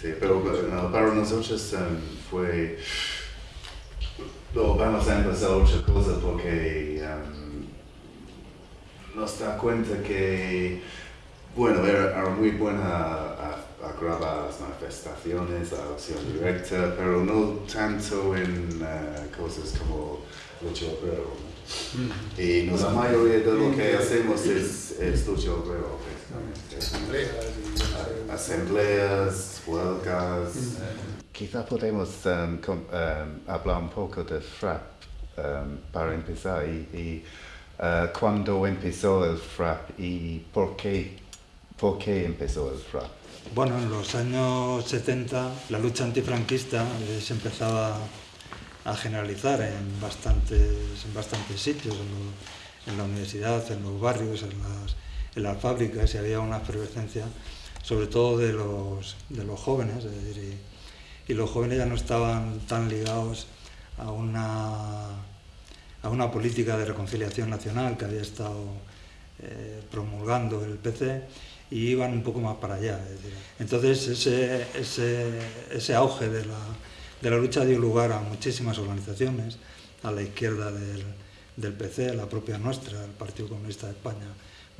Sí, sí, pero no, para nosotros em, fue... No, vamos a empezar otra cosa porque em, nos da cuenta que, bueno, era, era muy buena a, a grabar las manifestaciones, la acción directa, pero no tanto en eh, cosas como lucha obrera. ¿no? Y no, la mayoría de lo que hacemos es, es lucha precisamente. A- Asambleas, huelgas. Quizá podemos em, com- em, hablar un poco de FRAP em, para empezar y, y eh, cuándo empezó el FRAP y por qué, por qué empezó el FRAP. Bueno, en los años 70 la lucha antifranquista eh, se empezaba a generalizar en bastantes, en bastantes sitios, en, lo- en la universidad, en los barrios, en las, en las fábricas, y había una efervescencia, sobre todo de los, de los jóvenes, y, los jóvenes ya no estaban tan ligados a una, a una política de reconciliación nacional que había estado eh, promulgando el PC y iban un poco más para allá. Entonces ese, ese, ese auge de la, de la lucha dio lugar a muchísimas organizaciones a la izquierda del, del PC, la propia nuestra, el Partido Comunista de España,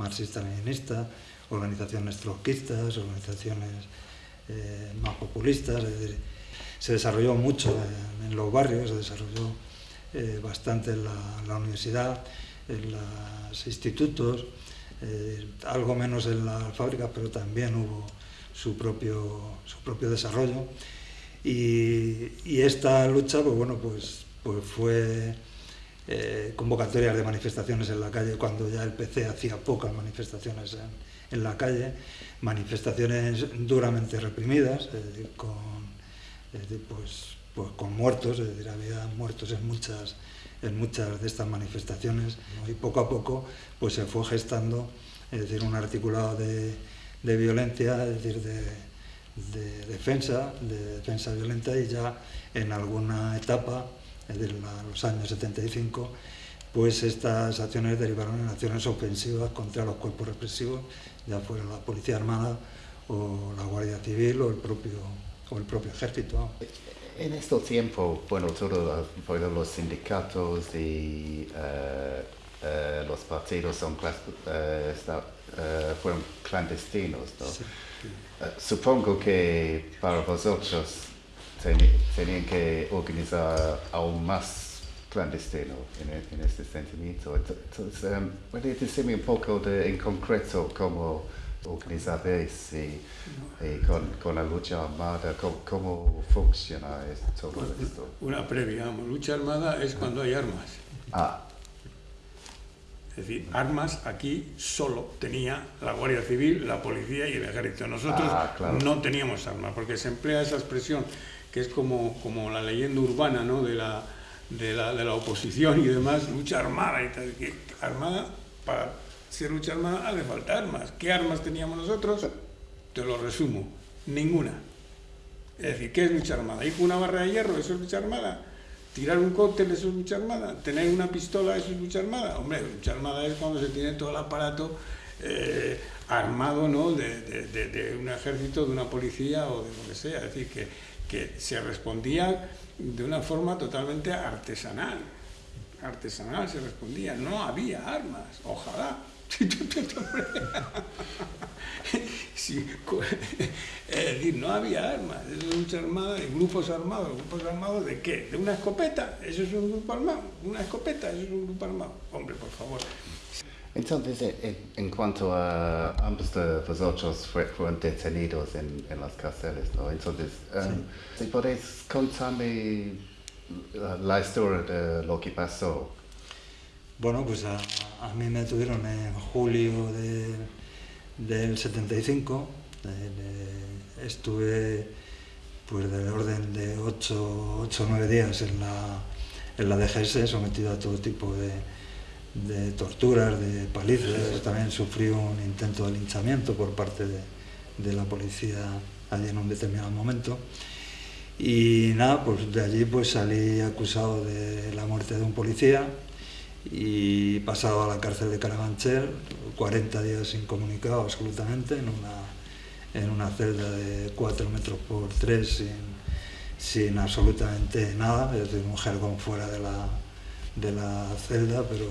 marxista-leninista, organizaciones trotskistas, organizaciones eh, más populistas. se desarrolló mucho en, los barrios, se desarrolló eh, bastante en la, en la universidad, en los institutos, eh, algo menos en las fábricas, pero también hubo su propio, su propio desarrollo. Y, y esta lucha, pues bueno, pues, pues fue eh, convocatorias de manifestaciones en la calle cuando ya el PC hacía pocas manifestaciones en, la calle, manifestaciones duramente reprimidas, con, pues, pues con muertos, decir, había muertos en muchas, en muchas de estas manifestaciones y poco a poco pues se fue gestando es decir, un articulado de, de violencia, decir, de, de defensa, de defensa violenta y ya en alguna etapa, es la- los años 75, pues estas acciones derivaron en acciones ofensivas contra los cuerpos represivos, ya fuera la Policía Armada o la Guardia Civil o el propio, o el propio Ejército. En este tiempo, bueno, todos los sindicatos y eh, eh, los partidos son, clas- eh, eh, fueron clandestinos, ¿no? Sí. Eh, supongo que para vosotros tenían que organizar aún más clandestino en, e- en este sentimiento. Ent- Entonces, um, ¿puede decirme un poco de, en concreto cómo organizabais y, y con, con la lucha armada, cómo, cómo funciona es- todo esto? Una previa, lucha armada es cuando hay armas. Ah, Es decir, armas aquí solo tenía la Guardia Civil, la policía y el ejército. Nosotros Ah, claro. no teníamos armas, porque se emplea esa expresión que es como, como la leyenda urbana ¿no? de, la, de, la, de la oposición y demás, lucha armada y tal. que armada, para ser lucha armada hace falta armas. ¿Qué armas teníamos nosotros? Te lo resumo, ninguna. Es decir, ¿qué es lucha armada? Ir con una barra de hierro, eso es lucha armada. Tirar un cóctel, eso es lucha armada. Tener una pistola, eso es lucha armada. Hombre, lucha armada es cuando se tiene todo el aparato eh, armado ¿no? de, de- de- de un ejército, de una policía o de lo que sea. Es decir, que, que se respondía de una forma totalmente artesanal. Artesanal se respondía. No había armas. Ojalá. Sí, es decir, no había armas, es lucha armada grupos armados. ¿Grupos armados de qué? ¿De una escopeta? ¿Eso es un grupo armado? ¿Una escopeta? ¿Eso es un grupo armado? Hombre, por favor. Entonces, en, en cuanto a ambos de vosotros fue- fueron detenidos en, en las cárceles, ¿no? Entonces, um, si podéis contarme la, la historia de lo que pasó. Bueno, pues a, a mí me tuvieron en julio de- del 75. eh, eh, estuve pues del orden de 8 o 9 días en la, en la DGS, sometido a todo tipo de, de torturas, de palizas. También sufrió un intento de linchamiento por parte de, la policía allí en un determinado momento. Y nada, pues de allí pues salí acusado de la muerte de un policía y pasado a la cárcel de Carabanchel, 40 días incomunicado absolutamente, en una, en una celda de 4 metros por 3 sin, sin absolutamente nada, decir, un jergón fuera de la, de la celda, pero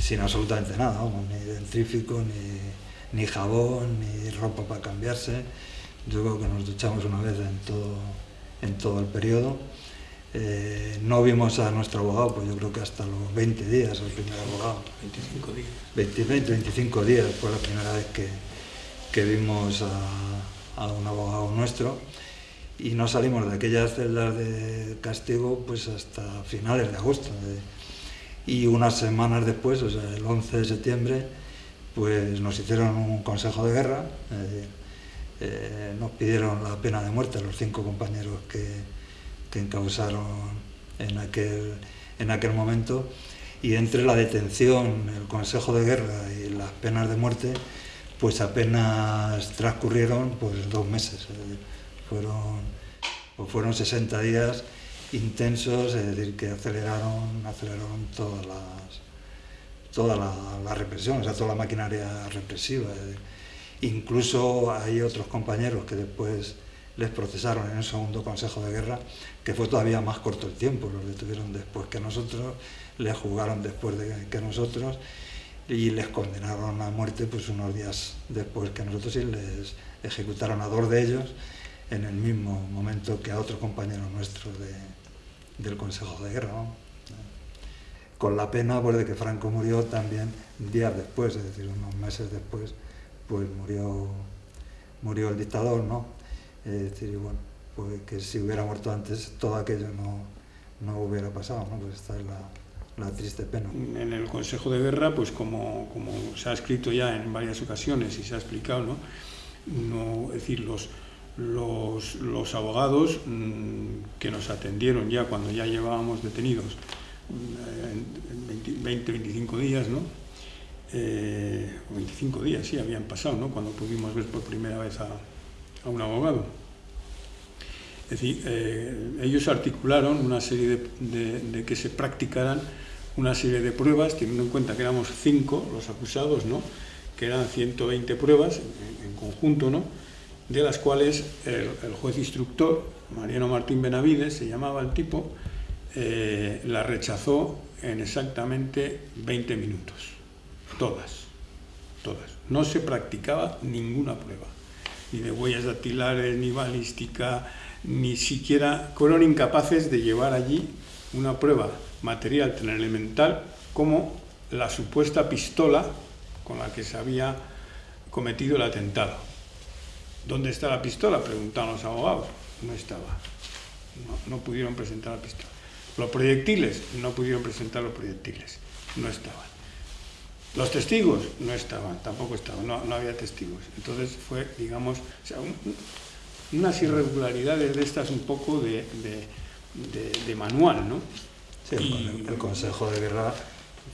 sin absolutamente nada, vamos, ni dentrífico, ni, ni jabón, ni ropa para cambiarse. Yo creo que nos duchamos una vez en todo, en todo el periodo. Eh, no vimos a nuestro abogado, pues yo creo que hasta los 20 días, el primer abogado. 25 días. 20, 20, 25 días fue la primera vez que, que vimos a, a, un abogado nuestro y no salimos de aquellas celdas de castigo pues hasta finales de agosto. Y unas semanas después, el 11 de septiembre, pues nos hicieron un consejo de guerra, eh, nos pidieron la pena de muerte a los cinco compañeros que, que encausaron en aquel, en aquel momento y entre la detención, el consejo de guerra y las penas de muerte, pues apenas transcurrieron pues, dos meses. Fueron, pues fueron 60 días intensos, es decir, que aceleraron, aceleraron todas las, toda la, represión, o sea, toda la maquinaria represiva. Incluso hay otros compañeros que después les procesaron en el segundo Consejo de Guerra, que fue todavía más corto el tiempo, los detuvieron después que nosotros, les juzgaron después de que nosotros y les condenaron a muerte pues unos días después que nosotros y les ejecutaron a dos de ellos en el mismo momento que a otro compañero nuestro de, del Consejo de Guerra. ¿no? Con la pena pues, de que Franco murió también días después, es decir, unos meses después, pues murió, murió el dictador, ¿no? Es decir, bueno, pues que si hubiera muerto antes todo aquello no, no hubiera pasado, ¿no? Pues esta es la, la triste pena. En el Consejo de Guerra, pues como, como se ha escrito ya en varias ocasiones y se ha explicado, ¿no? no es decir, los, los, los abogados mmm, que nos atendieron ya cuando ya llevábamos detenidos en 20, 25 días, ¿no? Eh, 25 días, sí, habían pasado, ¿no? Cuando pudimos ver por primera vez a, a un abogado. Es decir, eh, ellos articularon una serie de, de, que se practicaran una serie de pruebas, teniendo en cuenta que éramos cinco los acusados, ¿no? que eran 120 pruebas en conjunto, ¿no? De las cuales el, juez instructor, Mariano Martín Benavides, se llamaba el tipo, eh, la rechazó en exactamente 20 minutos. Todas, todas. No se practicaba ninguna prueba, ni de huellas dactilares, ni balística, ni siquiera fueron incapaces de llevar allí una prueba material tan elemental como la supuesta pistola con la que se había cometido el atentado. ¿Dónde está la pistola? Preguntaron los abogados. No estaba. No, no pudieron presentar la pistola. Los proyectiles, no pudieron presentar los proyectiles. No estaban. Los testigos no estaban, tampoco estaban, no, no había testigos. Entonces fue, digamos, o sea, un, unas irregularidades de estas un poco de, de, de, de manual, ¿no? Sí, y, el Consejo de Guerra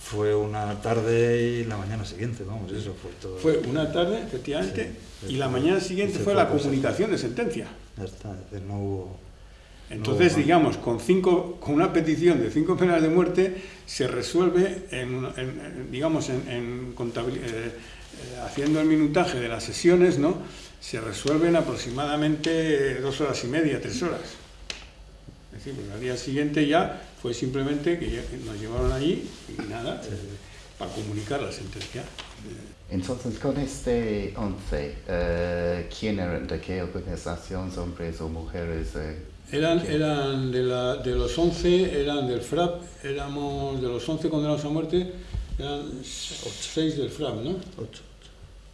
fue una tarde y la mañana siguiente, vamos, eso fue todo. Fue una tarde, efectivamente, sí, y la mañana siguiente fue la comunicación de sentencia. Ya está, es decir, no hubo... Entonces, no hubo digamos, con, cinco, con una petición de cinco penas de muerte se resuelve, en, en, digamos, en, en eh, haciendo el minutaje de las sesiones, ¿no? se resuelven aproximadamente dos horas y media, tres horas. Decir, al día siguiente ya fue simplemente que nos llevaron allí y nada, eh, para comunicar la sentencia. Entonces, con este 11, eh, ¿quién eran? ¿De qué organización? ¿Hombres o mujeres? Eh, eran, eran de, la, de los 11, eran del FRAP, éramos de los 11 condenados a muerte, eran 6 del FRAP, ¿no? 8.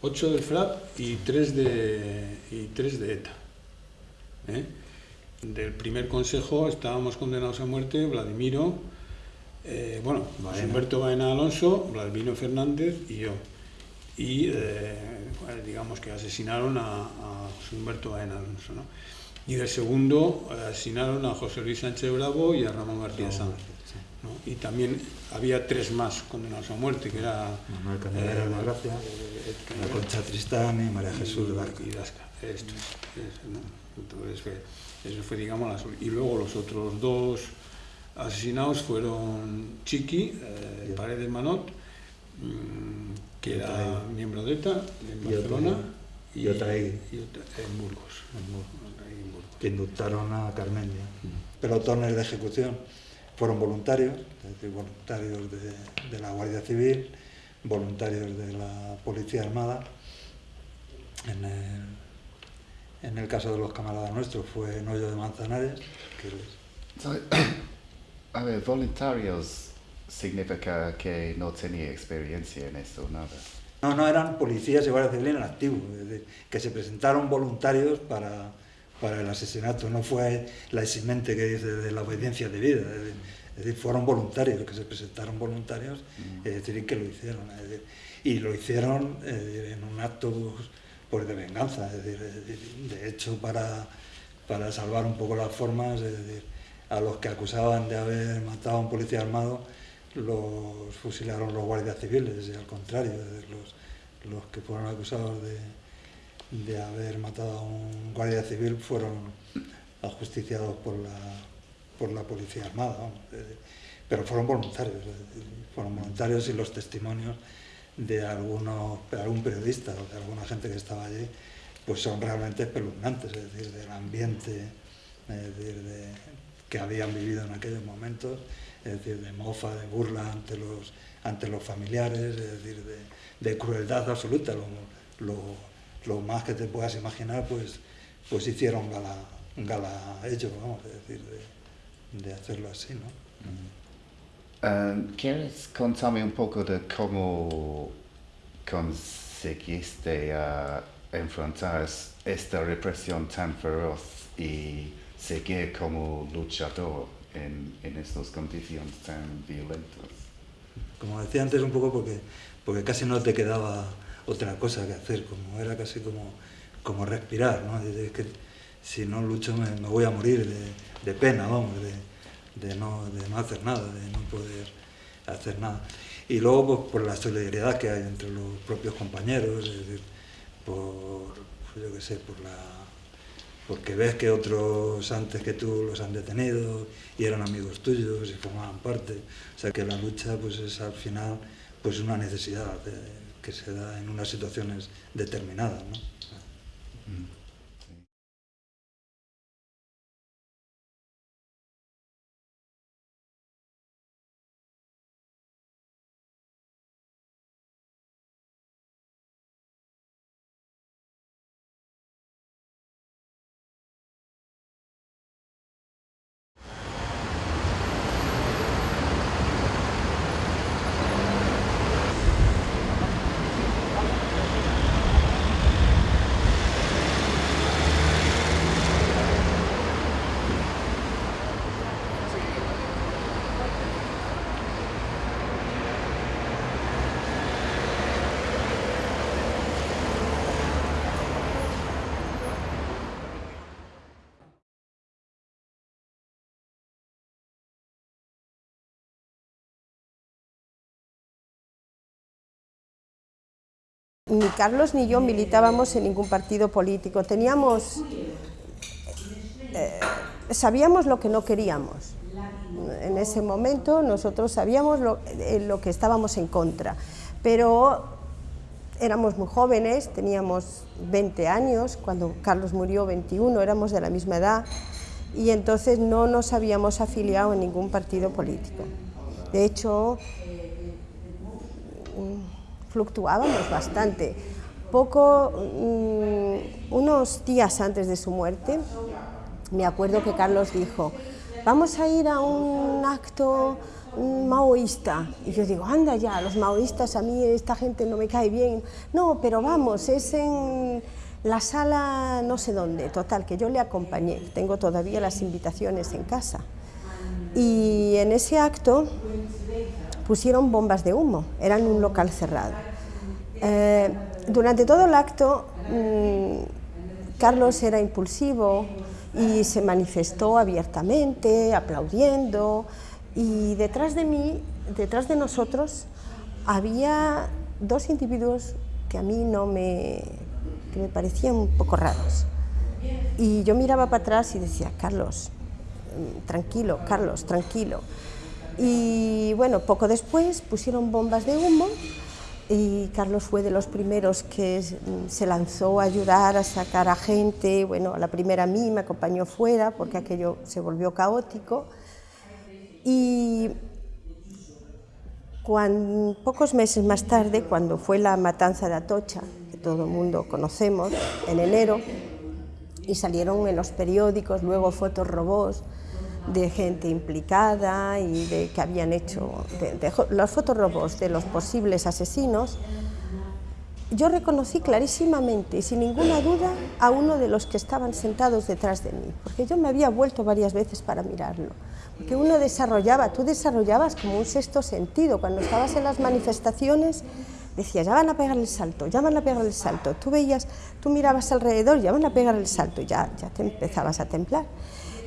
8 del FRAP y 3 de, y 3 de ETA. ¿eh? Del primer consejo estábamos condenados a muerte Vladimiro, eh, bueno, Baena. Humberto Baena Alonso, Vladimiro Fernández y yo. Y eh, digamos que asesinaron a, a Humberto Baena Alonso. ¿no? Y del segundo asesinaron a José Luis Sánchez Bravo y a Ramón García Sanz. ¿No? Y también había tres más condenados a muerte, que era... Manuel Candelera de la Gracia, eh, la Concha Tristán y María Jesús Darca. y Dasca. Esto es, es, ¿no? Entonces, eso fue, digamos, la Y luego los otros dos asesinados fueron Chiqui, eh, Paredes Manot, mm, que era miembro de ETA en Barcelona. Y Ota- en Burgos. En Burgos. Que indultaron a Carmendia. Pelotones de ejecución fueron voluntarios, voluntarios de, de la Guardia Civil, voluntarios de la Policía Armada. En el, en el caso de los camaradas nuestros fue Noyo de Manzanares, que les- So, a ver, voluntarios significa que no tenía experiencia en esto, nada. No, no, eran policías y guardia civil en activo, es decir, que se presentaron voluntarios para, para el asesinato, no fue la eximente que dice de la obediencia es decir, fueron voluntarios, que se presentaron voluntarios, es decir, que lo hicieron, es decir, y lo hicieron eh, en un acto pues, pues, de venganza, es decir, es decir, de hecho para, para salvar un poco las formas, es decir, a los que acusaban de haber matado a un policía armado, los fusilaron los guardias civiles, y al contrario, es decir, los, los que fueron acusados de, de haber matado a un guardia civil fueron ajusticiados por la, por la policía armada, pero fueron voluntarios, fueron voluntarios y los testimonios de algún periodista o de alguna gente que estaba allí, pues son realmente espeluznantes, es decir, del ambiente es decir, de, que habían vivido en aquellos momentos, es decir, de mofa, de burla ante los, ante los familiares, es decir, de, crueldad absoluta, lo, lo, más que te puedas imaginar, pues, pues hicieron gala, gala ellos, vamos, es decir, de, de hacerlo así, ¿no? Um, ¿Quieres contarme un poco de cómo conseguiste uh, enfrentar esta represión tan feroz y seguir como luchador en, en estas condiciones tan violentas? Como decía antes, un poco porque, porque casi no te quedaba otra cosa que hacer, como era casi como, como respirar, ¿no? Es que si no lucho me, voy a morir de, de pena, vamos, de, de, no, de no hacer nada, de no poder hacer nada. Y luego pues, por la solidaridad que hay entre los propios compañeros, por, pues, yo qué sé, por la, porque ves que otros antes que tú los han detenido y eran amigos tuyos y formaban parte. O sea que la lucha pues es al final pues una necesidad eh, que se da en unas situaciones determinadas. ¿no? Ni Carlos ni yo militábamos en ningún partido político. Teníamos, eh, sabíamos lo que no queríamos. En ese momento nosotros sabíamos lo, eh, lo que estábamos en contra, pero éramos muy jóvenes, teníamos 20 años, cuando Carlos murió 21, éramos de la misma edad, y entonces no nos habíamos afiliado en ningún partido político. De hecho, fluctuábamos bastante. Poco, mmm, unos días antes de su muerte, me acuerdo que Carlos dijo, vamos a ir a un acto maoísta. Y yo digo, anda ya, los maoístas, a mí esta gente no me cae bien. No, pero vamos, es en la sala no sé dónde. Total, que yo le acompañé. Tengo todavía las invitaciones en casa. Y en ese acto pusieron bombas de humo, eran un local cerrado. Eh, durante todo el acto, mmm, Carlos era impulsivo y se manifestó abiertamente, aplaudiendo, Y detrás de mí, detrás de nosotros, había dos individuos que a mí no me, que me parecían un poco raros. Y yo miraba para atrás y decía, Carlos, mm, tranquilo, Carlos, tranquilo. Y bueno, poco después pusieron bombas de humo y Carlos fue de los primeros que se lanzó a ayudar a sacar a gente, bueno, a la primera a mí me acompañó fuera porque aquello se volvió caótico. Y cuando, pocos meses más tarde, cuando fue la matanza de Atocha, que todo el mundo conocemos, en enero, y salieron en los periódicos luego fotos robots de gente implicada y de que habían hecho de, de, los fotorrobos de los posibles asesinos, yo reconocí clarísimamente y sin ninguna duda a uno de los que estaban sentados detrás de mí, porque yo me había vuelto varias veces para mirarlo, porque uno desarrollaba, tú desarrollabas como un sexto sentido, cuando estabas en las manifestaciones decías, ya van a pegar el salto, ya van a pegar el salto, tú veías, tú mirabas alrededor, ya van a pegar el salto, ya, ya te empezabas a templar.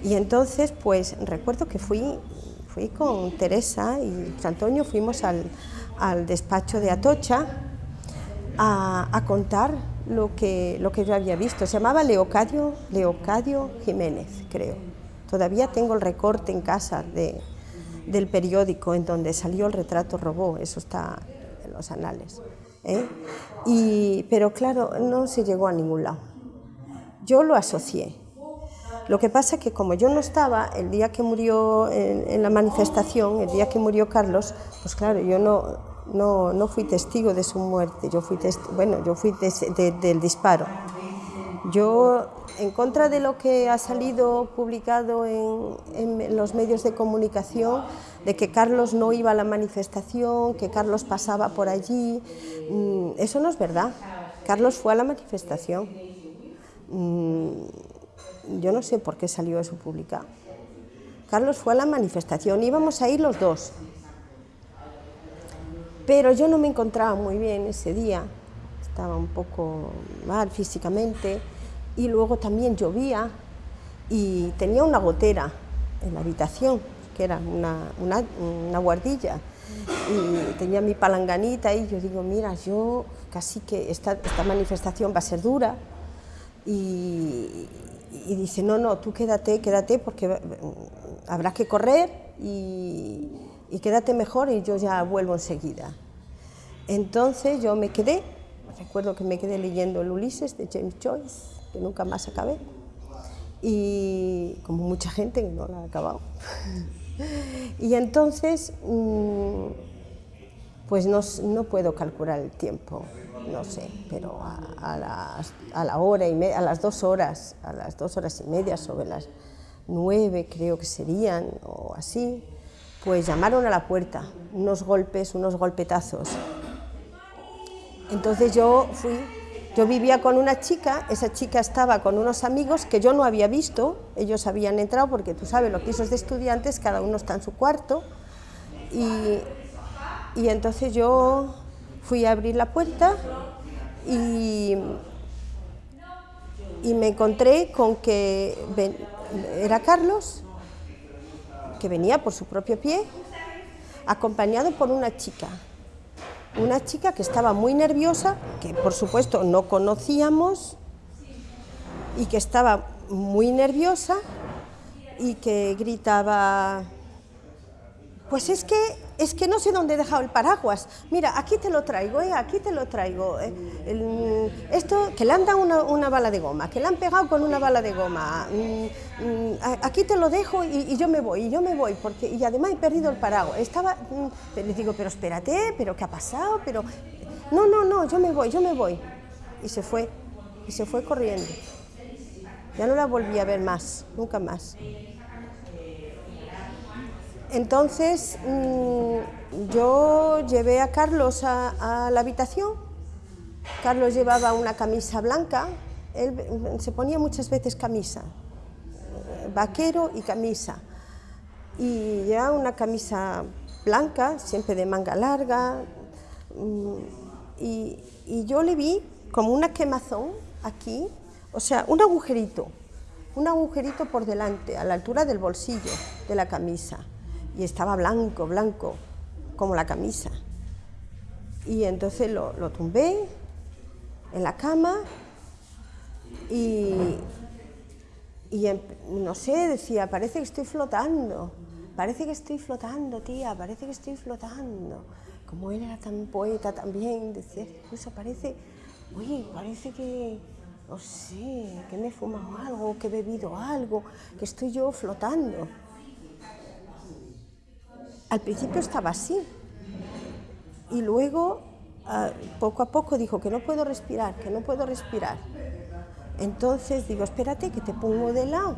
Y entonces, pues recuerdo que fui, fui con Teresa y Antonio, fuimos al, al despacho de Atocha a, a, contar lo que, lo que yo había visto. Se llamaba Leocadio, Leocadio Jiménez, creo. Todavía tengo el recorte en casa de, del periódico en donde salió el retrato robó, eso está en los anales. ¿eh? Y, pero claro, no se llegó a ningún lado. Yo lo asocié lo que pasa es que como yo no estaba el día que murió en, la manifestación, el día que murió Carlos, pues claro, yo no, no, no fui testigo de su muerte, yo fui, bueno, yo fui de, de, del disparo. Yo, en contra de lo que ha salido publicado en, en, los medios de comunicación, de que Carlos no iba a la manifestación, que Carlos pasaba por allí, mmm, eso no es verdad. Carlos fue a la manifestación. Yo no sé por qué salió eso publicado. Carlos fue a la manifestación, íbamos a ir los dos. Pero yo no me encontraba muy bien ese día, estaba un poco mal físicamente y luego también llovía y tenía una gotera en la habitación, que era una, una, una guardilla y tenía mi palanganita y yo digo, mira, yo casi que esta, esta manifestación va a ser dura y, y dice, no, no, tú quédate, quédate porque habrá que correr y, y, quédate mejor y yo ya vuelvo enseguida. Entonces yo me quedé, recuerdo que me quedé leyendo el Ulises de James Joyce, que nunca más acabé, y como mucha gente que no la ha acabado. y entonces, mm, pues no, no puedo calcular el tiempo, no sé, pero a, las, a la hora y a las dos horas, a las dos horas y media, sobre las nueve creo que serían, o así, pues llamaron a la puerta, unos golpes, unos golpetazos. Entonces yo fui, yo vivía con una chica, esa chica estaba con unos amigos que yo no había visto, ellos habían entrado porque tú sabes, los pisos de estudiantes, cada uno está en su cuarto, y, y entonces yo fui a abrir la puerta y, y me encontré con que era Carlos, que venía por su propio pie, acompañado por una chica. Una chica que estaba muy nerviosa, que por supuesto no conocíamos, y que estaba muy nerviosa y que gritaba, pues es que es que no sé dónde he dejado el paraguas. Mira, aquí te lo traigo, eh, aquí te lo traigo. Eh, el, esto, que le han dado una, bala de goma, que le han pegado con una bala de goma. Mm, mm, aquí te lo dejo y, yo me voy, y yo me voy, porque y además he perdido el paraguas. Estaba, mm, le digo, pero espérate, pero ¿qué ha pasado? Pero no, no, no, yo me voy, yo me voy. Y se fue, y se fue corriendo. Ya no la volví a ver más, nunca más. Entonces mmm, yo llevé a Carlos a, la habitación. Carlos llevaba una camisa blanca, él se ponía muchas veces camisa, vaquero y camisa. Y ya una camisa blanca, siempre de manga larga. Mmm, y, y yo le vi como una quemazón aquí, o sea, un agujerito, un agujerito por delante, a la altura del bolsillo de la camisa y estaba blanco, blanco, como la camisa. Y entonces lo, lo tumbé en la cama y, y em- no sé, decía, parece que estoy flotando, parece que estoy flotando, tía, parece que estoy flotando. Como él era tan poeta también, decía, incluso parece, oye, parece que, no sé, que me he fumado algo, que he bebido algo, que estoy yo flotando. Al principio estaba así, y luego, ah, poco a poco, dijo que no puedo respirar, que no puedo respirar. Entonces digo, espérate que te pongo de lado.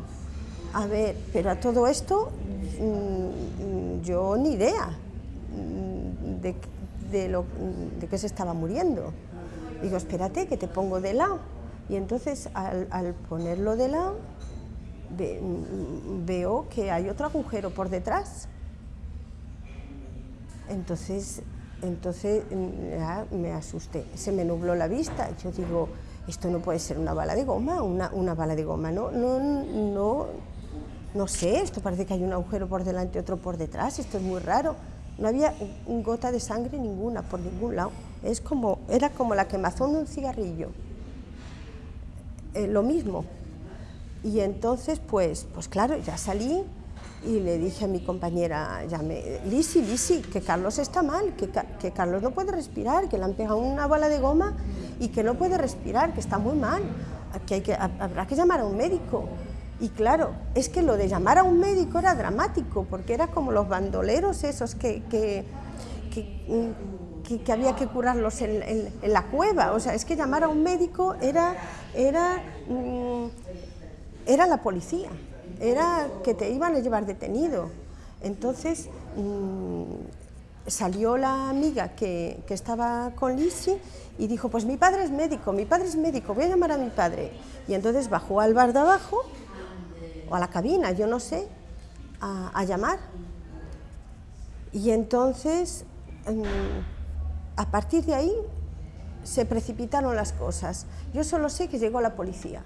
A ver, pero a todo esto mm, yo ni idea mm, de, de lo, de que se estaba muriendo. Digo, espérate que te pongo de lado. Y entonces al, ponerlo de lado mm, veo que hay otro agujero por detrás. Entonces, entonces mm, me asusté, se me nubló la vista. Yo digo, esto no puede ser una bala de goma, una, una bala de goma, no, no, no, no sé, esto parece que hay un agujero por delante otro por detrás, esto es muy raro. No había gota de sangre ninguna, por ningún lado. Es como, era como la quemazón de un cigarrillo. Eh, lo mismo. Y entonces, pues, pues claro, ya salí y le dije a mi compañera, llamé, Lisi, Lisi, que Carlos está mal, que, que Carlos no puede respirar, que le han pegado una bala de goma y que no puede respirar, que está muy mal, que, hay que ha- habrá que llamar a un médico. Y claro, es que lo de llamar a un médico era dramático, porque era como los bandoleros esos que, que- que había que curarlos en, en- en la cueva. O sea, es que llamar a un médico era, era, mm, era la policía, era que te iban a llevar detenido. Entonces mm, salió la amiga que, que estaba con Lisi y dijo, pues mi padre es médico, mi padre es médico, voy a llamar a mi padre. Y entonces bajó al bar de abajo o a la cabina, yo no sé, a, llamar. Y entonces, mm, a partir de ahí, se precipitaron las cosas. Yo solo sé que llegó la policía.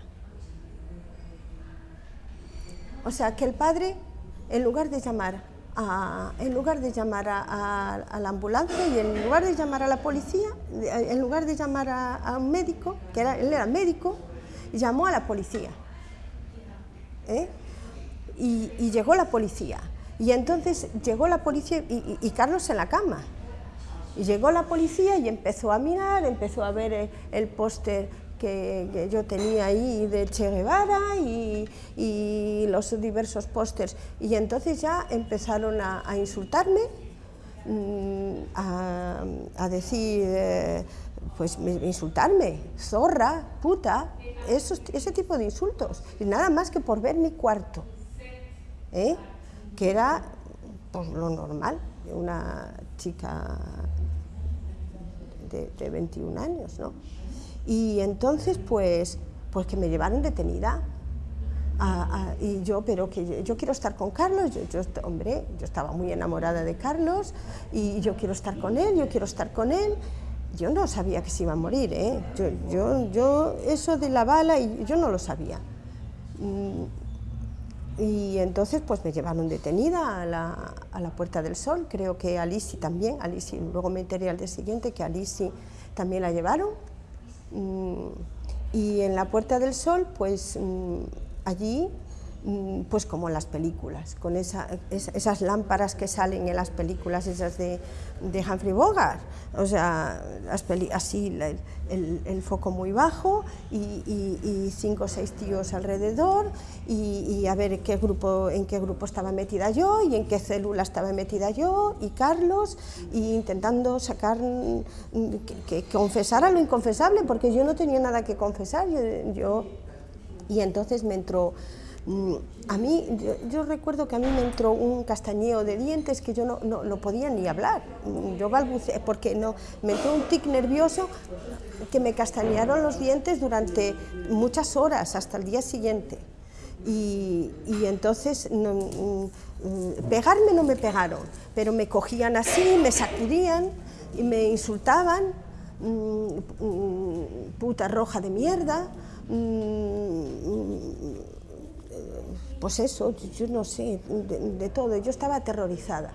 O sea, que el padre, en lugar de llamar a, en lugar de llamar a, la ambulancia y en lugar de llamar a la policía, en lugar de llamar a, un médico, que era, él era médico, llamó a la policía. ¿eh? Y, llegó la policía. Y entonces llegó la policía y, Carlos en la cama. Y llegó la policía y empezó a mirar, empezó a ver el, el póster que, yo tenía ahí de Che Guevara y, los diversos pósters. Y entonces ya empezaron a, insultarme, mm, a, decir, eh, pues me- insultarme, zorra, puta, ese tipo de insultos. Y nada más que por ver mi cuarto, ¿eh? que era pues, lo normal de una chica de, de 21 años, ¿no? Y entonces, pues, pues que me llevaron detenida. y yo, pero que yo, yo quiero estar con Carlos, yo, yo hombre, yo estaba muy enamorada de Carlos y yo quiero estar con él, yo quiero estar con él. Yo no sabía que se iba a morir, ¿eh? Yo, yo, yo eso de la bala, yo no lo sabía. Y entonces pues me llevaron detenida a la, a la Puerta del Sol, creo que a Lisi también, a Lisi, luego me enteré al día siguiente que a Lisi también la llevaron. Mm, Y en la Puerta del Sol, pues mm, allí, pues como en las películas, con esa- es- esas lámparas que salen en las películas esas de, de Humphrey Bogart, o sea, las así el, foco muy bajo y, cinco o seis tíos alrededor y, a ver qué grupo, en qué grupo estaba metida yo y en qué célula estaba metida yo y Carlos y intentando sacar mm, que, que confesara lo inconfesable porque yo no tenía nada que confesar. Yo, yo- y entonces me entró mm, a mí yo, recuerdo que a mí me entró un castañeo de dientes que yo no, no, podía ni hablar. Mm, yo balbuceé porque no me entró un tic nervioso que me castañearon los dientes durante muchas horas hasta el día siguiente. Y, y entonces mm, mm, pegarme no me pegaron, pero me cogían así, me sacudían y me insultaban, mm, mm, puta roja de mierda, mm, pues eso, yo no sé, de, de todo. Yo estaba aterrorizada.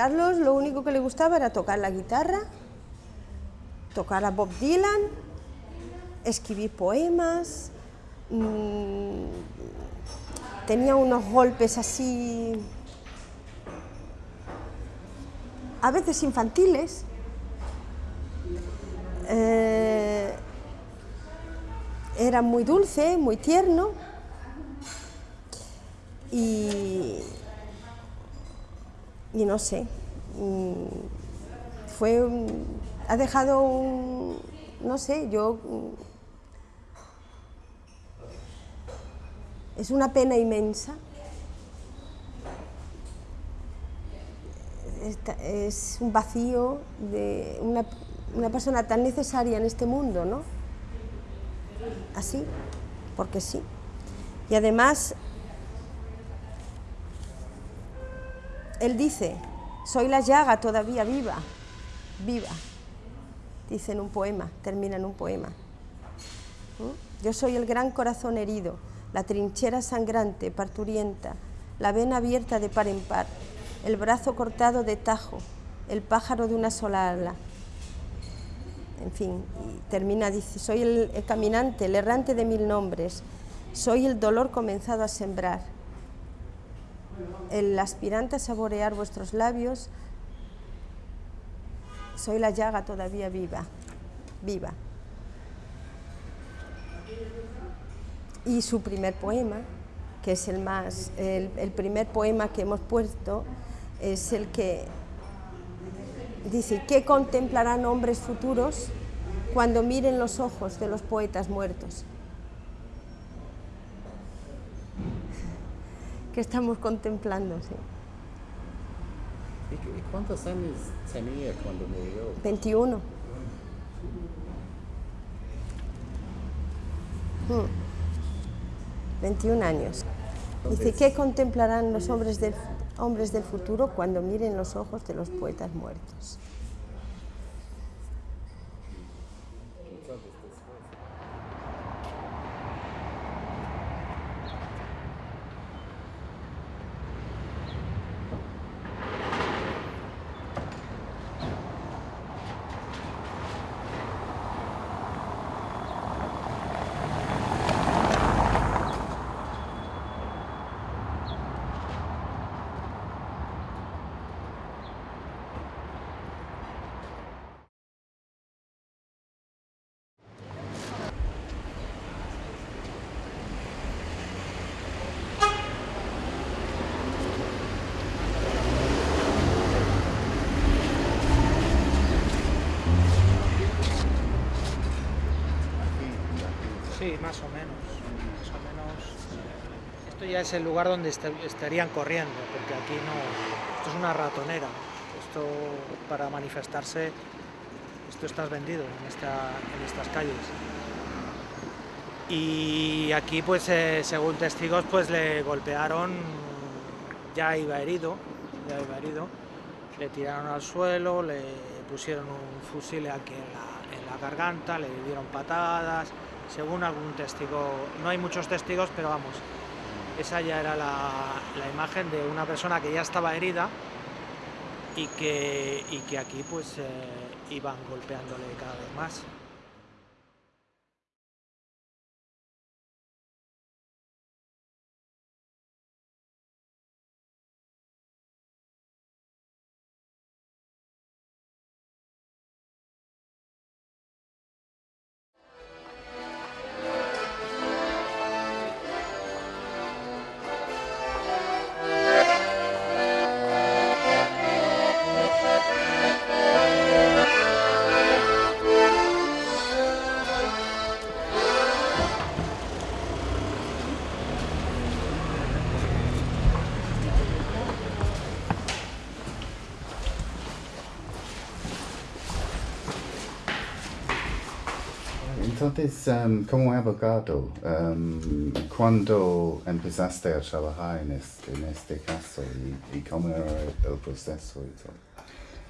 Carlos lo único que le gustaba era tocar la guitarra, tocar a Bob Dylan, escribir poemas, mm, tenía unos golpes así, a veces infantiles. Eh, era muy dulce, muy tierno y y no sé, fue, ha dejado un, no sé, yo, es una pena inmensa. Es un vacío de una, una persona tan necesaria en este mundo, ¿no? Así, porque sí. Y además Él dice, soy la llaga todavía viva, viva. Dice en un poema, termina en un poema. ¿Mm? Yo soy el gran corazón herido, la trinchera sangrante, parturienta, la vena abierta de par en par, el brazo cortado de tajo, el pájaro de una sola ala. En fin, y termina, dice, soy el, el caminante, el errante de mil nombres, soy el dolor comenzado a sembrar, el aspirante a saborear vuestros labios, soy la llaga todavía viva, viva. Y su primer poema, que es el más, el, primer poema que hemos puesto, es el que dice, ¿qué contemplarán hombres futuros cuando miren los ojos de los poetas muertos? Que estamos contemplando, sí. ¿Y, cu- y cuántos años tenía cuando murió? 21. Mm. 21 años. Dice, ¿qué contemplarán los hombres del, hombres del futuro cuando miren los ojos de los poetas muertos? Sí, más o menos. Más o menos. Es el lugar donde est- estarían corriendo, porque aquí no. Esto es una ratonera. Esto para manifestarse, esto estás vendido en, esta, en estas calles. Y aquí, pues, eh, según testigos, pues le golpearon, ya iba herido, ya iba herido, le tiraron al suelo, le pusieron un fusil aquí en la, en la garganta, le dieron patadas, según algún testigo, no hay muchos testigos, pero vamos, esa ya era la, imagen de una persona que ya estaba herida y que, y que aquí pues eh, iban golpeándole cada vez más. Entonces, um, como abogado, um, ¿cuándo empezaste a trabajar en este, en este caso y, y cómo era el proceso y todo?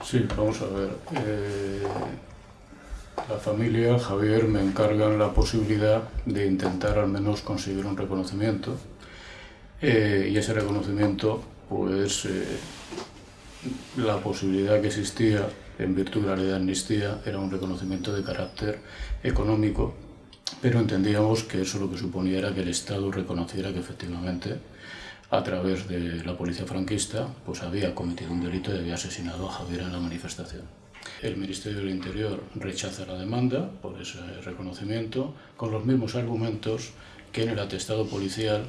Sí, vamos a ver. Eh, la familia, Javier, me encargan la posibilidad de intentar al menos conseguir un reconocimiento. Eh, y ese reconocimiento, pues eh, la posibilidad que existía en virtud de la ley de amnistía era un reconocimiento de carácter económico, pero entendíamos que eso lo que suponía era que el Estado reconociera que efectivamente a través de la policía franquista pues había cometido un delito y había asesinado a Javier en la manifestación. El Ministerio del Interior rechaza la demanda por ese reconocimiento con los mismos argumentos que en el atestado policial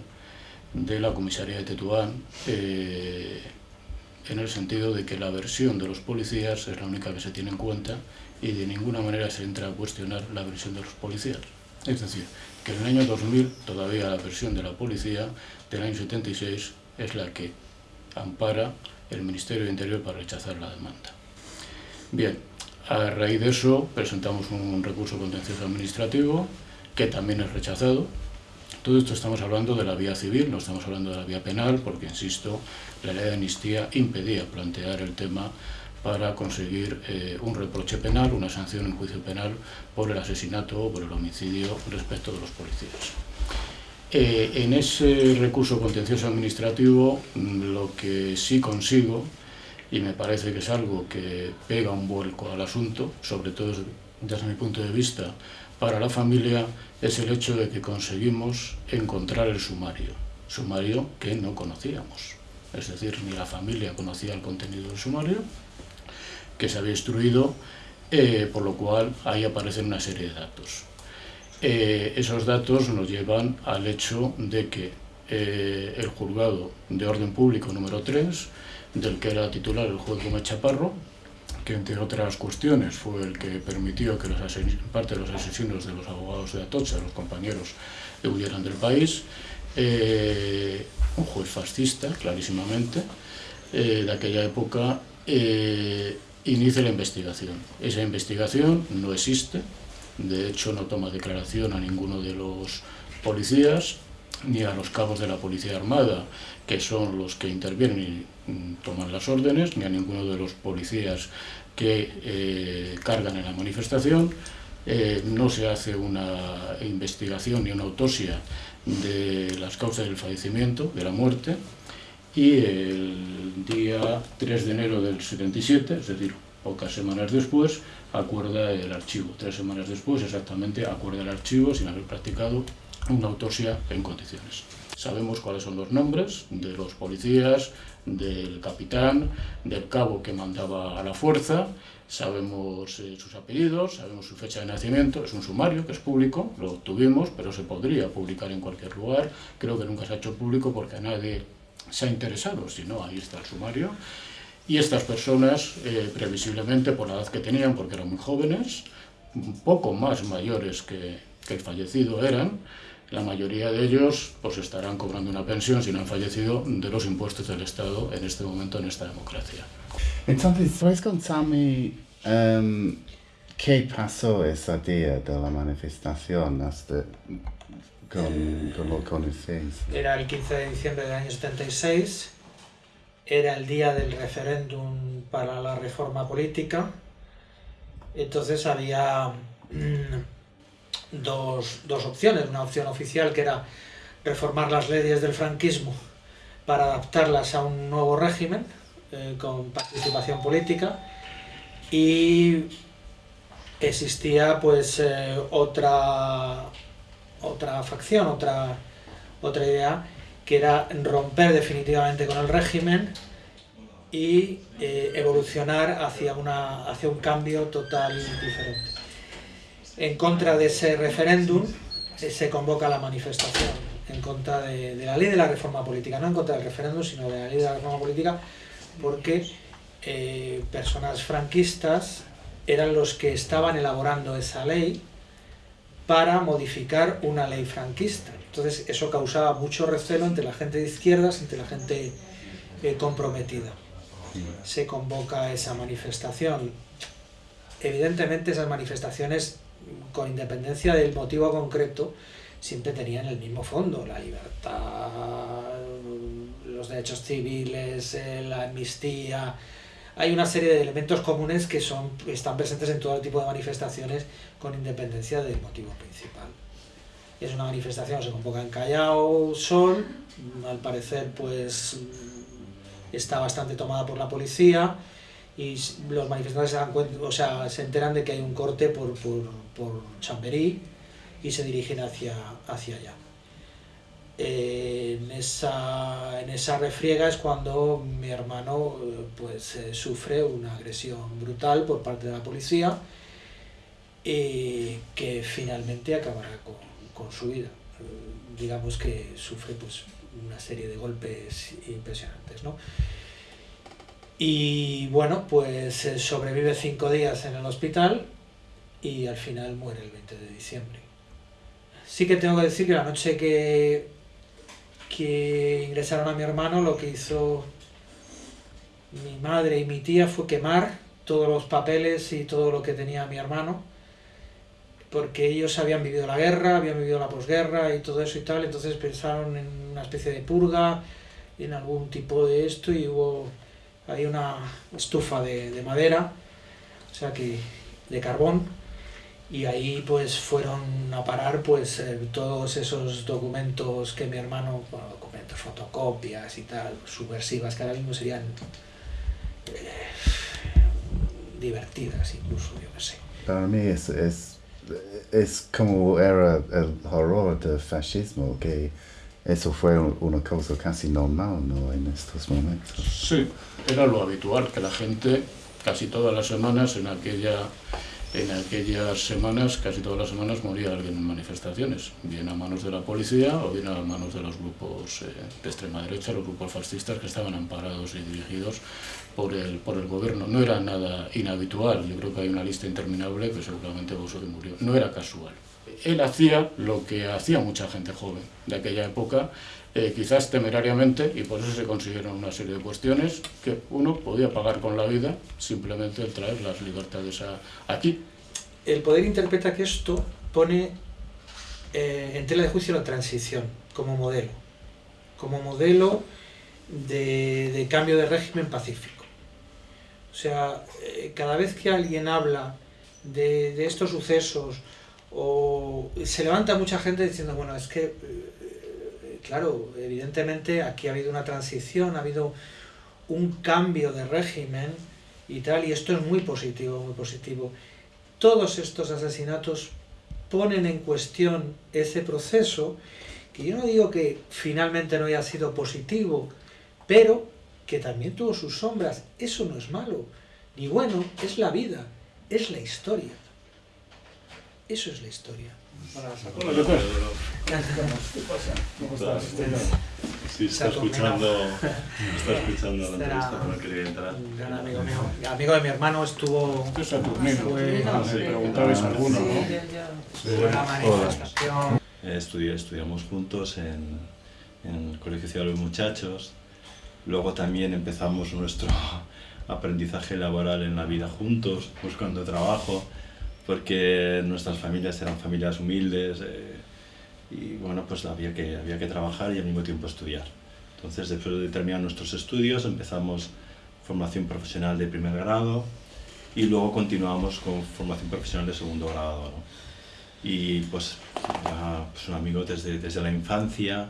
de la comisaría de Tetuán eh, en el sentido de que la versión de los policías es la única que se tiene en cuenta y de ninguna manera se entra a cuestionar la versión de los policías. Es decir, que en el año 2000 todavía la versión de la policía del año 76 es la que ampara el Ministerio de Interior para rechazar la demanda. Bien, a raíz de eso presentamos un recurso contencioso administrativo que también es rechazado todo esto estamos hablando de la vía civil, no estamos hablando de la vía penal, porque, insisto, la ley de amnistía impedía plantear el tema para conseguir eh, un reproche penal, una sanción en juicio penal por el asesinato o por el homicidio respecto de los policías. Eh, en ese recurso contencioso administrativo mm, lo que sí consigo, y me parece que es algo que pega un vuelco al asunto, sobre todo desde mi punto de vista, para la familia es el hecho de que conseguimos encontrar el sumario, sumario que no conocíamos. Es decir, ni la familia conocía el contenido del sumario, que se había instruido, eh, por lo cual ahí aparecen una serie de datos. Eh, esos datos nos llevan al hecho de que eh, el juzgado de orden público número 3, del que era titular el juez Gómez Chaparro, que entre otras cuestiones fue el que permitió que parte de los asesinos de los abogados de Atocha, los compañeros, huyeran del país, eh, un juez fascista, clarísimamente, eh, de aquella época, eh, inicia la investigación. Esa investigación no existe, de hecho no toma declaración a ninguno de los policías, ni a los cabos de la Policía Armada, que son los que intervienen toman las órdenes, ni a ninguno de los policías que eh, cargan en la manifestación. Eh, no se hace una investigación ni una autopsia de las causas del fallecimiento, de la muerte, y el día 3 de enero del 77, es decir, pocas semanas después, acuerda el archivo. Tres semanas después, exactamente, acuerda el archivo sin haber practicado una autopsia en condiciones. Sabemos cuáles son los nombres de los policías, del capitán, del cabo que mandaba a la fuerza, sabemos eh, sus apellidos, sabemos su fecha de nacimiento, es un sumario que es público, lo obtuvimos, pero se podría publicar en cualquier lugar, creo que nunca se ha hecho público porque a nadie se ha interesado, si no, ahí está el sumario. Y estas personas, eh, previsiblemente por la edad que tenían, porque eran muy jóvenes, un poco más mayores que, que el fallecido eran, la mayoría de ellos pues estarán cobrando una pensión si no han fallecido de los impuestos del Estado en este momento en esta democracia. Entonces, ¿puedes contarme um, qué pasó ese día de la manifestación hasta con, con lo conocéis? Era el 15 de diciembre del año 76, era el día del referéndum para la reforma política, entonces había... Dos, dos opciones. Una opción oficial que era reformar las leyes del franquismo para adaptarlas a un nuevo régimen eh, con participación política y existía pues eh, otra otra facción, otra, otra idea que era romper definitivamente con el régimen y eh, evolucionar hacia, una, hacia un cambio total diferente en contra de ese referéndum eh, se convoca la manifestación en contra de, la ley de la reforma política, no en contra del referéndum, sino de la ley de la reforma política, porque eh, personas franquistas eran los que estaban elaborando esa ley para modificar una ley franquista. Entonces eso causaba mucho recelo entre la gente de izquierdas, entre la gente eh, comprometida. Se convoca esa manifestación. Evidentemente esas manifestaciones con independencia del motivo concreto, siempre tenían el mismo fondo, la libertad, los derechos civiles, eh, la amnistía. Hay una serie de elementos comunes que son, están presentes en todo tipo de manifestaciones con independencia del motivo principal. Es una manifestación se convoca en Callao, Sol, al parecer pues está bastante tomada por la policía y los manifestantes se, dan cuenta, o sea, se enteran de que hay un corte por, por, por Chamberí y se dirigen hacia, hacia allá. en, esa, en esa refriega es cuando mi hermano pues, eh, sufre una agresión brutal por parte de la policía y que finalmente acabará con, con su vida. digamos que sufre pues, una serie de golpes impresionantes. ¿no? Y bueno, pues eh, sobrevive cinco días en el hospital y al final muere el 20 de diciembre. Sí que tengo que decir que la noche que, que ingresaron a mi hermano, lo que hizo mi madre y mi tía fue quemar todos los papeles y todo lo que tenía mi hermano, porque ellos habían vivido la guerra, habían vivido la posguerra y todo eso y tal, entonces pensaron en una especie de purga, en algún tipo de esto y hubo hay una estufa de, de madera, o sea que de carbón, y ahí pues fueron a parar pues eh, todos esos documentos que mi hermano, bueno, documentos, fotocopias y tal, subversivas, que ahora mismo serían eh, divertidas incluso, yo no sé. Para mí es, es, es como era el horror del fascismo, que eso fue una cosa casi normal ¿no? en estos momentos. Sí, era lo habitual, que la gente casi todas las semanas en aquella en aquellas semanas, casi todas las semanas, moría alguien en manifestaciones, bien a manos de la policía o bien a manos de los grupos eh, de extrema derecha, los grupos fascistas que estaban amparados y dirigidos por el, por el gobierno. No era nada inhabitual, yo creo que hay una lista interminable que seguramente que murió. No era casual. Él hacía lo que hacía mucha gente joven de aquella época, eh, quizás temerariamente, y por eso se consiguieron una serie de cuestiones que uno podía pagar con la vida simplemente el traer las libertades a, aquí. El poder interpreta que esto pone eh, en tela de juicio la transición como modelo, como modelo de, cambio de régimen pacífico. O sea, eh, cada vez que alguien habla de estos sucesos, o se levanta mucha gente diciendo, bueno, es que claro, evidentemente aquí ha habido una transición, ha habido un cambio de régimen y tal, y esto es muy positivo, muy positivo. Todos estos asesinatos ponen en cuestión ese proceso, que yo no digo que finalmente no haya sido positivo, pero que también tuvo sus sombras. Eso no es malo, ni bueno, es la vida, es la historia. Eso es la historia. Sí, está escuchando, está escuchando la entrevista, no quería entrar. Un gran amigo mío, amigo de mi hermano, estuvo... Fue Saturnino, preguntabais alguno, ¿no? Una manifestación. Estudié, estudiamos juntos en, en el Colegio Ciudad de los Muchachos. Luego también empezamos nuestro aprendizaje laboral en la vida juntos, buscando trabajo porque nuestras familias eran familias humildes eh, y bueno, pues había que, había que trabajar y al mismo tiempo estudiar. Entonces, después de terminar nuestros estudios, empezamos formación profesional de primer grado y luego continuamos con formación profesional de segundo grado. Y pues pues, un amigo desde, desde la infancia,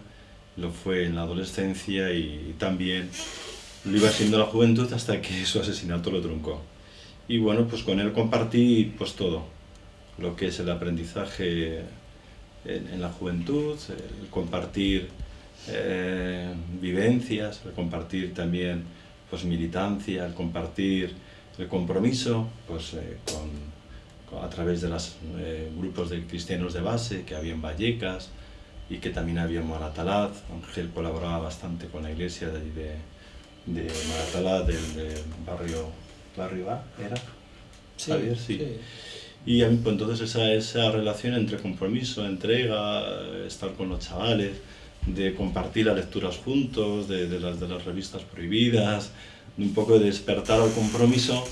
lo fue en la adolescencia y también lo iba siendo la juventud hasta que su asesinato lo truncó. Y bueno, pues con él compartí pues todo, lo que es el aprendizaje en, la juventud, el compartir eh, vivencias, el compartir también pues militancia, el compartir el compromiso pues, eh, a través de los eh, grupos de cristianos de base que había en Vallecas y que también había en. Ángel colaboraba bastante con la iglesia de, de, de del barrio A, ¿era? Sí, sí. Y pues, entonces esa, esa relación entre compromiso, entrega, estar con los chavales, de compartir las lecturas juntos, de, de, las, de las revistas prohibidas, de un poco de despertar al compromiso,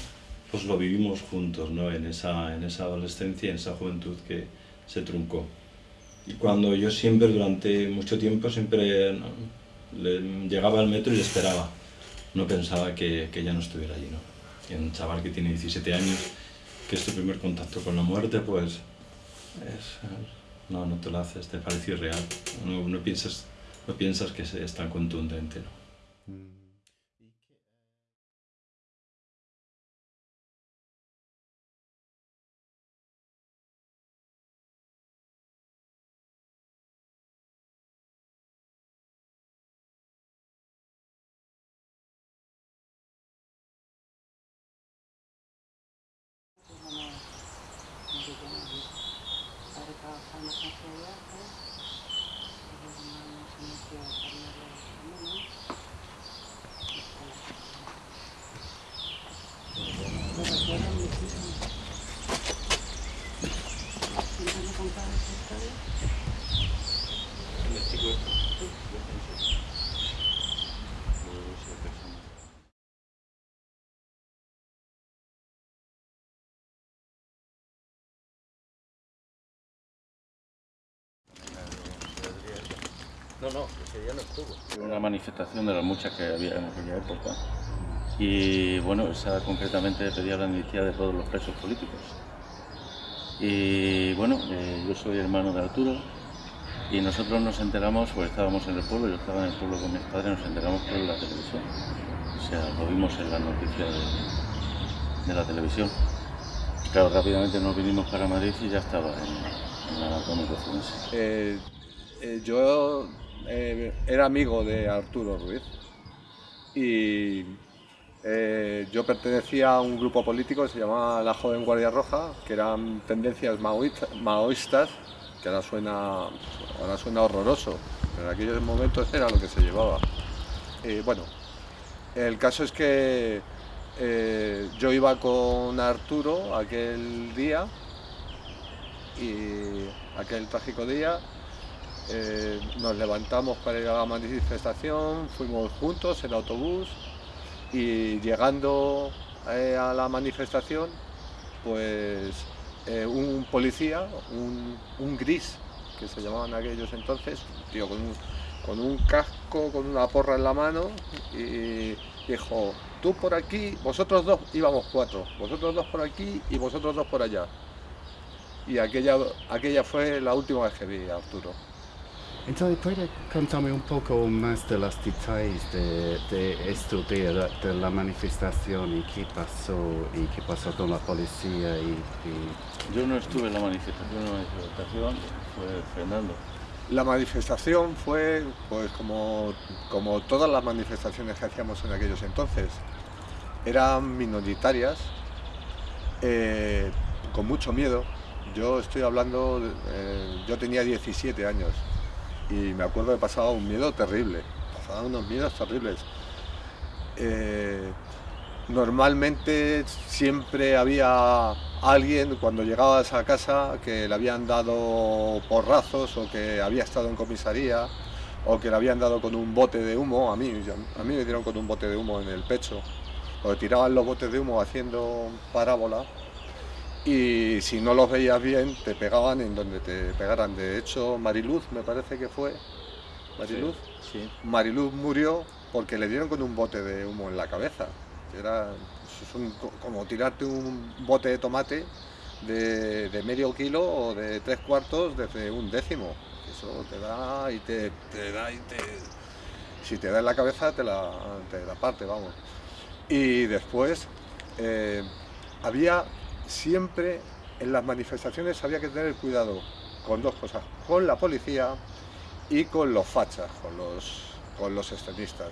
pues lo vivimos juntos, ¿no? En esa, en esa adolescencia, en esa juventud que se truncó. Y cuando yo siempre, durante mucho tiempo, siempre ¿no? le- llegaba al metro y le esperaba. No pensaba que, que ya no estuviera allí, ¿no? Y un chaval que tiene 17 años, que es tu primer contacto con la muerte, pues es, no, no te lo haces, te parece irreal. No, no piensas, no piensas que es tan contundente, ¿no? No, no, ese día no estuvo. Una manifestación de las muchas que había en aquella época. Y bueno, esa concretamente pedía la amnistía de todos los presos políticos. Y bueno, eh, yo soy hermano de Arturo y nosotros nos enteramos, pues estábamos en el pueblo, yo estaba en el pueblo con mis padres, nos enteramos por la televisión. O sea, lo vimos en las noticias de, de la televisión. Claro, rápidamente nos vinimos para Madrid y ya estaba en, en la comunicación. Eh, eh, yo eh, era amigo de Arturo Ruiz y eh, yo pertenecía a un grupo político que se llamaba la Joven Guardia Roja, que eran tendencias maoísta- maoístas, que ahora suena, ahora suena horroroso, pero en aquellos momentos era lo que se llevaba. Eh, bueno, el caso es que yo iba con Arturo aquel día y aquel trágico día eh, nos levantamos para ir a la manifestación, fuimos juntos en autobús y llegando eh, a la manifestación, pues eh, un policía, un, gris, que se llamaban aquellos entonces, tío con un, con un casco, con una porra en la mano, y dijo, tú por aquí, vosotros dos, íbamos cuatro, vosotros dos por aquí y vosotros dos por allá. Y aquella, aquella fue la última vez que vi a Arturo. Entonces, ¿puede contarme un poco más de los detalles de, de esto de la, de la manifestación y qué pasó y qué pasó con la policía y, y- Yo no estuve en la manifestación, la manifestación fue Fernando. La manifestación fue pues como, como todas las manifestaciones que hacíamos en aquellos entonces. Eran minoritarias, eh, con mucho miedo. Yo estoy hablando, eh, yo tenía 17 años y me acuerdo que pasaba un miedo terrible, pasaban unos miedos terribles. Eh, normalmente siempre había alguien cuando llegabas a casa que le habían dado porrazos o que había estado en comisaría o que le habían dado con un bote de humo, a mí, a mí me dieron con un bote de humo en el pecho, o tiraban los botes de humo haciendo parábola y si no los veías bien te pegaban en donde te pegaran. De hecho, Mariluz me parece que fue, Mariluz, Sí. Mariluz murió porque le dieron con un bote de humo en la cabeza. Era es un- como tirarte un bote de tomate de, de medio kilo o de tres cuartos desde un décimo. Eso te da y te, te da y te... Si te da en la cabeza te la, te la parte, vamos. Y después eh, había siempre en las manifestaciones había que tener cuidado con dos cosas, con la policía y con los fachas, con los, con los extremistas,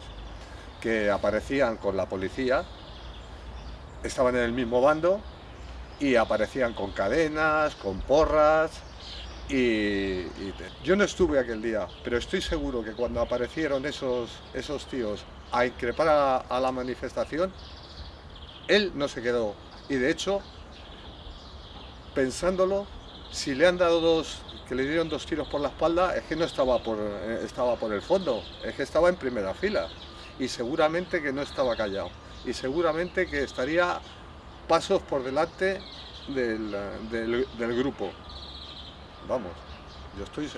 que aparecían con la policía, estaban en el mismo bando y aparecían con cadenas, con porras. Y, yo no estuve aquel día, pero estoy seguro que cuando aparecieron esos, esos tíos a increpar a, a la manifestación, él no se quedó. Y de hecho, pensándolo, si le han dado dos, que le dieron dos tiros por la espalda, es que no estaba por, eh, estaba por el fondo, es que estaba en primera fila. Y seguramente que no estaba callado. Y seguramente que estaría pasos por delante del, del, grupo. Vamos, yo estoy...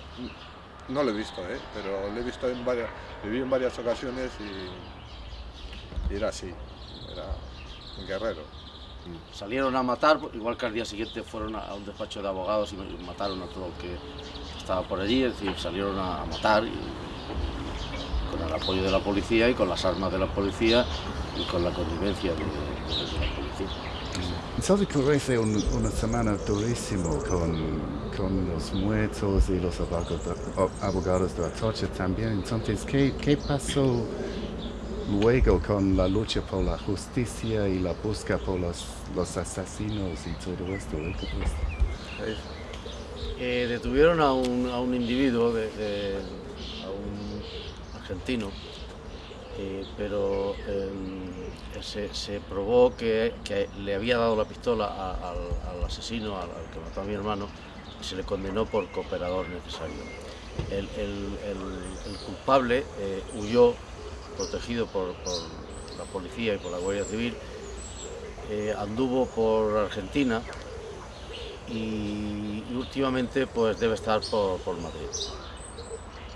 No lo he visto, ¿eh? pero lo he visto en varias... Viví en varias ocasiones y era así, era un guerrero. Salieron a matar, igual que al día siguiente fueron a un despacho de abogados y mataron a todo el que estaba por allí, es decir, salieron a, matar y, con el apoyo de la policía y con las armas de la policía y con la convivencia de, de, de la policía. Entonces parece un, una semana durísima con, con los muertos y los abogados de Atocha también. Entonces, ¿qué, ¿qué pasó luego con la lucha por la justicia y la busca por los, los asesinos y todo esto? Eh, detuvieron a un, a un individuo, de, a un argentino, eh, pero eh, se, se, probó que, que, le había dado la pistola al, asesino, al, al, que mató a mi hermano, y se le condenó por cooperador necesario. El, el, el culpable eh, huyó, protegido por, por, la policía y por la Guardia Civil, eh, anduvo por Argentina y, y, últimamente pues debe estar por, por Madrid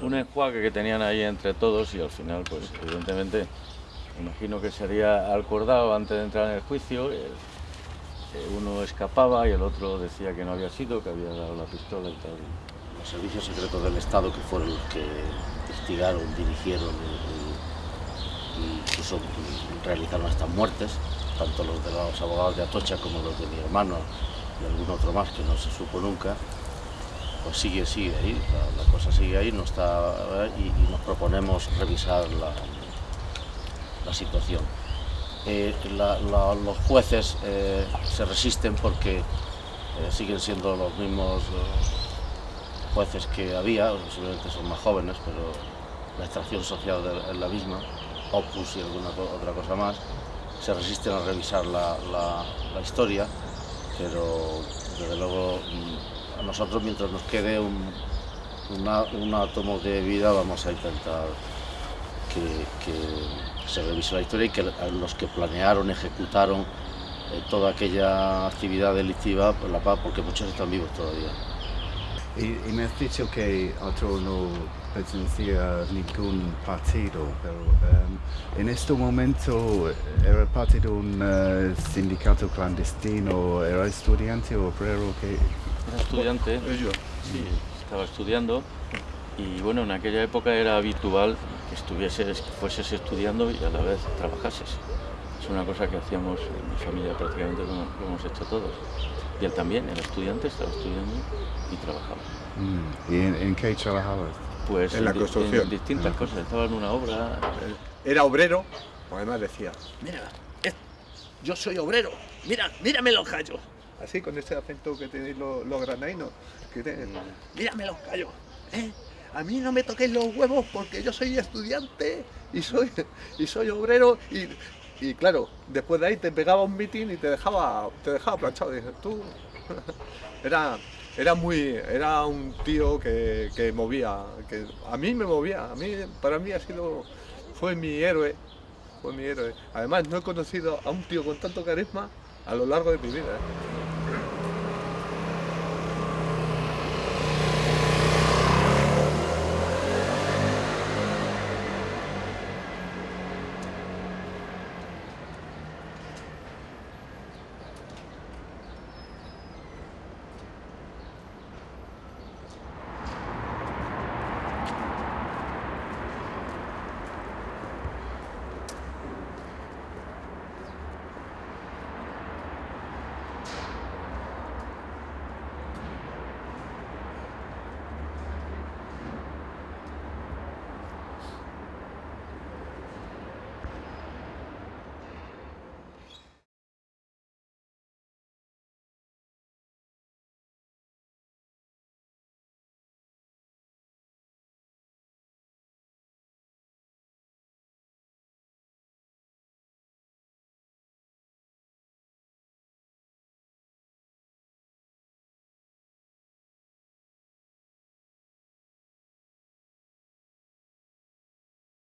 un enjuague que tenían ahí entre todos y al final, pues evidentemente, imagino que sería acordado antes de entrar en el juicio, el, uno escapaba y el otro decía que no había sido, que había dado la pistola y tal. Los servicios secretos del Estado que fueron los que investigaron, dirigieron incluso realizaron estas muertes, tanto los de los abogados de Atocha como los de mi hermano y algún otro más que no se supo nunca, pues sigue, sigue ahí, la, cosa sigue ahí no está, y, nos proponemos revisar la, la situación. Eh, los jueces eh, se resisten porque eh, siguen siendo los mismos jueces que había, posiblemente son más jóvenes, pero la extracción social es la misma, Opus y alguna otra cosa más, se resisten a revisar la, la historia, pero desde luego mm, a nosotros mientras nos quede un, una, un átomo de vida vamos a intentar que, que, se revise la historia y que los que planearon, ejecutaron eh, toda aquella actividad delictiva, pues la paz, porque muchos están vivos todavía. Y, y me has dicho que otro no pertenecía a ningún partido, pero um, en este momento era parte de un uh, sindicato clandestino, era estudiante o obrero que era estudiante, sí, estaba estudiando y bueno, en aquella época era habitual que estuvieses, que fueses estudiando y a la vez trabajases. Es una cosa que hacíamos en mi familia prácticamente como lo hemos hecho todos. Y él también, era estudiante, estaba estudiando y trabajaba. Mm. ¿Y en, en, qué trabajabas? Pues en, la construcción. En distintas cosas, estaba en una obra. Era obrero, además decía, mira, yo soy obrero, mira, mírame los gallos así con ese acento que tenéis los, los granainos. Que te... Mírame los callos, ¿eh? A mí no me toquéis los huevos porque yo soy estudiante y soy, y soy obrero y, y claro, después de ahí te pegaba un mitin y te dejaba, te dejaba planchado. Tú, era, era muy, era un tío que, que movía, que a mí me movía, a mí, para mí ha sido, fue mi héroe, fue mi héroe. Además no he conocido a un tío con tanto carisma a lo largo de mi vida. ¿eh?